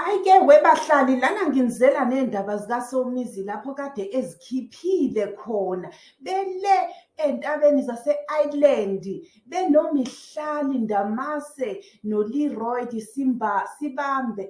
Hhayi-ke webahlali lana nginizela ney'ndaba zikaSomizi lapho kade ezikhiphile khona. Bele ey'ntabeni zase-Island, benomihlali Ndamase noLeroy Sibambe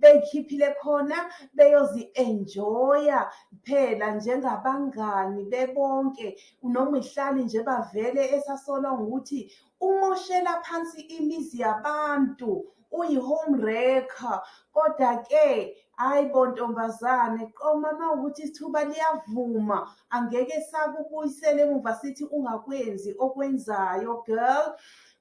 bey'khiphile khona beyozi-enjoy-a phela njengabangani bebonke. UNomihlali nje bavele esasolwa ngokuthi umoshela phansi imizi yabantu, uyi-home wrecker. Koda-ke hhayi bo ntombazane qoma mawukuthi ithuba liyavuma, angeke sakubuyisela emuva sithi ungakwenzi okwenzayo girl.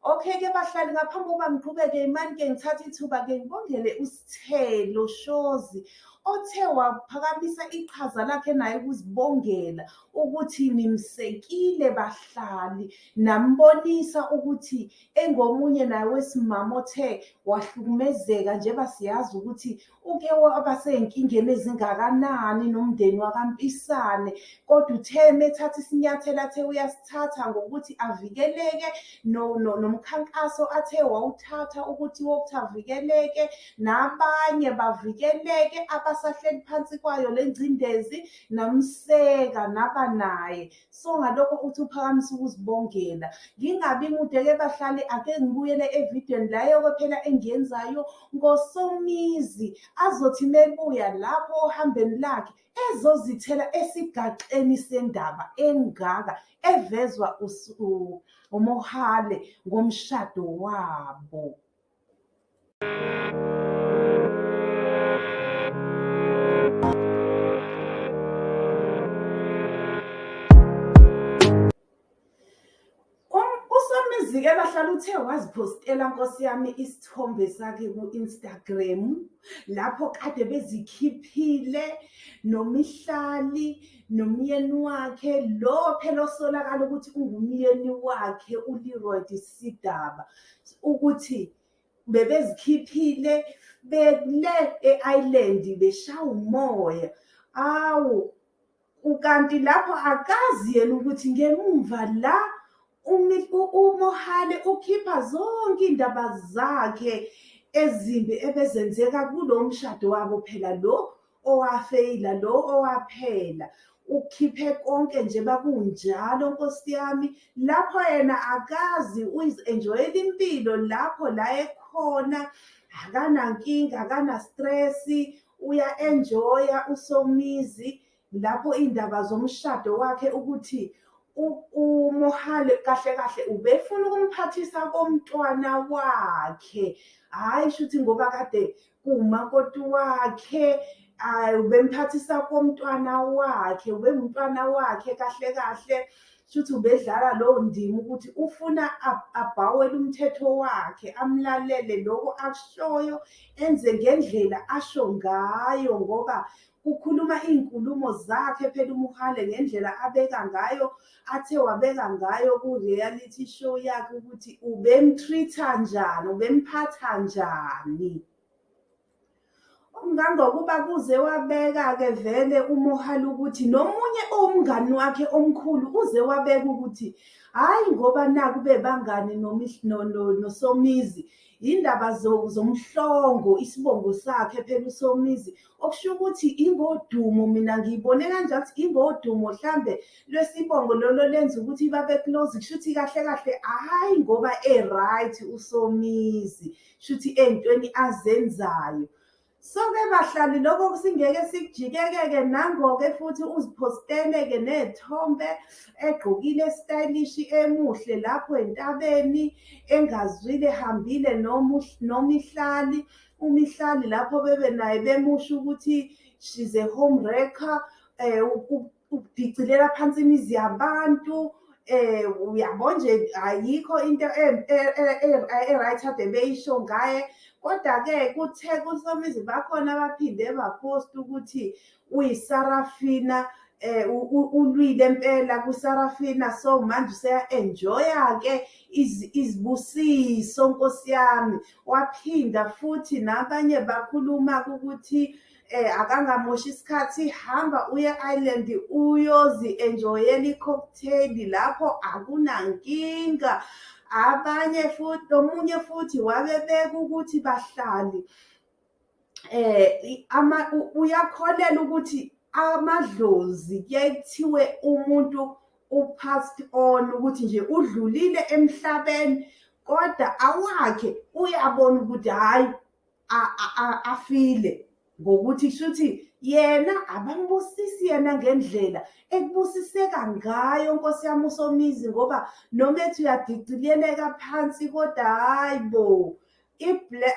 Okay-ke bahlali ngaphambi kokuba ngiqhubeke mani-ke ngithathe ithuba-ke ngibongele uSithelo Shozi othe waphakamisa iqhaza lakhe naye ukuzibongela ukuthi nimsekile bahlali, nambonisa ukuthi engomunye naye wesimame othe wahlukumezeka njengoba siyazi ukuthi uke waba sey'nkingeni ezingakanani nomndeni wakaMpisane. Kodwa uthe methatha isinyathelo athe uyasithatha ngokuthi avikeleke nomkhankaso athe wawuthatha ukuthi wokuthi avikeleke nabanye bavikeleke abasahleli phansi kwayo le ngcindezi namseka naba naye. So ngalokho uthi uphakamise ukuzibongela. Ngingabi mude-ke bahlali ake ngibuyele evidweni la eyoko phela engiyenzayo ngoSomizi azothi mebuya lapho ohambeni lakhe ezozithela esigaceni sendaba engaka evezwa uMohale ngomshado wabo. uSomizi-ke bahlala uthe waziphostela nkosi yami isithombe sakhe ku-Instagram lapho kade bezikhiphile nomihlali nomyeni wakhe lo phela osolakala ukuthi ungumyeni wakhe uLeroy Sidaba ukuthi bebezikhiphile bele e-Island beshaya umoya. Awu kanti lapho akazi yena ukuthi ngemumva la uMohale ukhipha zonke iy'ndaba zakhe ezimbi ebezenzeka kulo mshado wabo phela lo owafeyila, lo owaphela. Ukhiphe konke nje bakunjalo nkosi yami, lapho yena akazi uzi-enjoy-ela impilo lapho la ekhona, akanankinga, akana-stress-i, uya-enjoy-a uSomizi lapho iy'ndaba zomshado wakhe ukuthi uMohale kahle kahle ubefuna ukumphathisa komntwana wakhe, hhayi shuthi ngoba kade kuwumakoti wakhe ubemphathisa komntwana wakhe, ubengumntwana wakhe kahle kahle. Shuthi ubedlala lowo ndima ukuthi ufuna abhawele umthetho wakhe, amlalele loko akushoyo enze ngendlela asho ngayo ngoba ukhuluma iy'nkulumo zakhe phela uMohale ngendlela abeka ngayo, athe wabeka ngayo ku-reality show yakhe ukuthi ubem-treat-a njani, ubemphatha njani. Ngangokuba kuze wabeka-ke vele uMohale ukuthi nomunye owumngani wakhe omkhulu uze wabeka ukuthi hhayi ngoba naku bebangani noSomizi iy'ndaba zomhlongo isibongo sakhe phela uSomizi. Okusho ukuthi ingodumo mina ngiyibone kanjalo ukuthi ingodumo hlambe lwesibongo lolo lenza ukuthi babe close kushuthi kahle kahle hhayi ngoba e-right uSomizi, shuthi ey'ntweni azenzayo. So-ke bahlali loko singeke sikujike-ke nango-ke futhi uziphostele-ke ney'thombe egqokile stylish emuhle lapho entabeni engazwile ehambile noMihlali. UMihlali lapho bebe naye bemusho ukuthi she's a home wrecker, ukudicilela phansi imizi yabantu. Uyabo nje ayikho into e-right ade beyisho ngaye. Koda-ke kuthe kuSomizi bakhona abaphinde baphosta ukuthi uyiSarafina ulwile impela kuSarafina so manje useya-enjoy-a-ke izibusiso nkosi yami. Waphinda futhi nabanye bakhuluma-ke ukuthi akangamoshi isikhathi hamba uye e-Island uyozi-enjoy-ela i-cocktail lapho akunankinga. Abanye futhi nomunye futhi wabebeka ukuthi bahlali eh ama u- uyakholelwa ukuthi amadlozi kuyaye kuthiwe umuntu u-passed on ukuthi nje udlulile emhlabeni kodwa awakhe uyabona ukuthi hhayi afile. Ngokuthi shuthi yena abambusisi yena ngendlela ekubusiseka ngayo nkosi yami usomizi ngoba noma ethi uyadicileleka phansi kodwa hhayi bo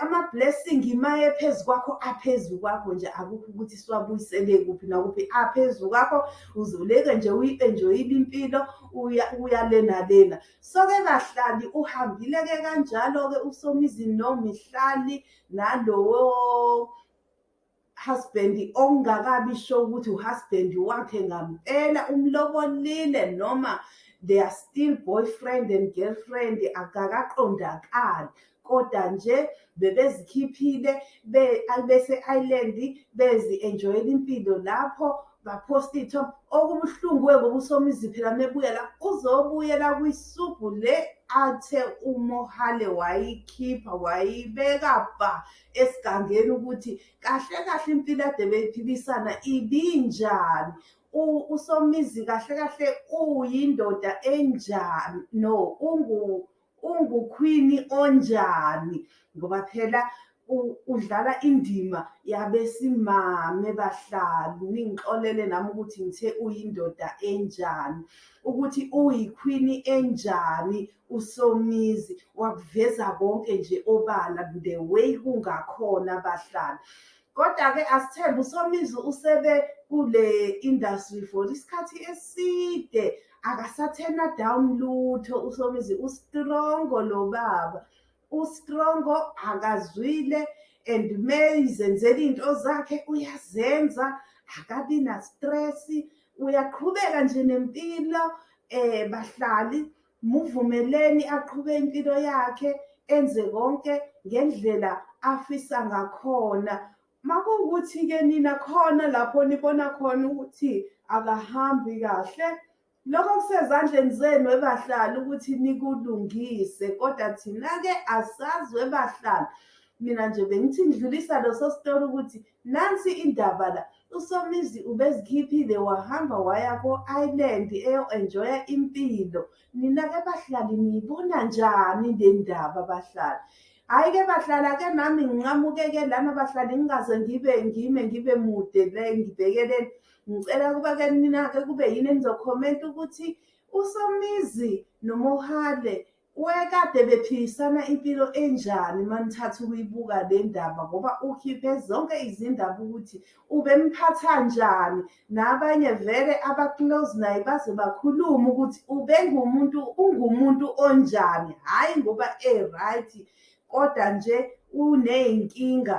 ama-blessing imaye phezu kwakho aphezu kwakho nje. Akukho ukuthi siwabuyisele kuphi nakuphi aphezu kwakho uzuleke nje uyi-enjoyile impilo uya uya lena lena so-ke bahlali uhambile-ke kanjalo-ke usomizi nomihlali nalowo husband ongakabi sure ukuthi uhusband wakhe ngampela umlobolile noma they are still boyfriend and girlfriend akakaqondakali. Kodwa nje bebezikhiphile be- bese-island bezi-enjoyela impilo lapho baphosta iy'thombe okubuhlungu-ke ngoba usomizi phela mebuya la uzobuyela kwisubhu le athe umohale wayikhipha wayibeka ba esigangeni ukuthi kahle kahle impilo ade beyiphilisana ibinjani? Usomizi kahle kahle uyindoda enjani? No ungu ungukhwini onjani? Ngoba phela udlala indima yabesimame bahlali ningixolele nami ukuthi ngithe uyindoda enjani ukuthi uyikhwini enjani usomizi wakuveza konke nje obala the way kungakhona bahlali kodwa-ke asithembe usomizi usebe kule industry for isikhathi eside akasathena down lutho usomizi ustrongo lo baba. Ustrongo akazwile and meyizenzela iy'nto zakhe uyazenza. Akabi na-stress uyaqhubeka nje nempilo um bahlali muvumeleni aqhube impilo yakhe enze konke ngendlela afisa ngakhona. Makuwukuthi-ke nina khona lapho nibona khona ukuthi akahambi kahle. Lokho kusezandleni zenu ebahlali ukuthi nikulungise kodwa thina-ke asazi webahlali mina nje bengithi ngidlulisa leso sitori ukuthi nansi indaba la usomizi ubezikhiphile wahamba waya ko-island eyo-enjoya impilo. Nina-ke bahlali niyibona njani le ndaba bahlali? Hhayi-ke bahlala-ke nami nginqamuke-ke lana bahlali ngingaze ngibe ngime ngibe mude le ngibhekeleni ngicela kuba-ke nina-ke kube yini enizokhomenta ukuthi usomizi nomohale wekade bephilisana impilo enjani manithatha ukuyibuka le ndaba ngoba ukhiphe zonke izindaba ukuthi ubemphatha njani. Nabanye vele aba-close naye baze bakhulume ukuthi ubengumuntu ungumuntu onjani. Hhayi ngoba e-right. Kodwa nje uney'nkinga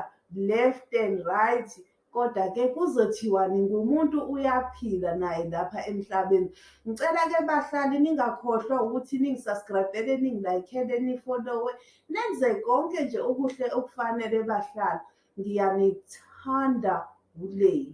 left and right kodwa-ke kuzothiwani ngumuntu uyaphila naye lapha emhlabeni. Ngicela-ke bahlali ningakhohlwa ukuthi ningisubscribe-ele ningilaykhele nifollowe nenze konke nje okuhle okufanele bahlali ngiyanithanda uLeyi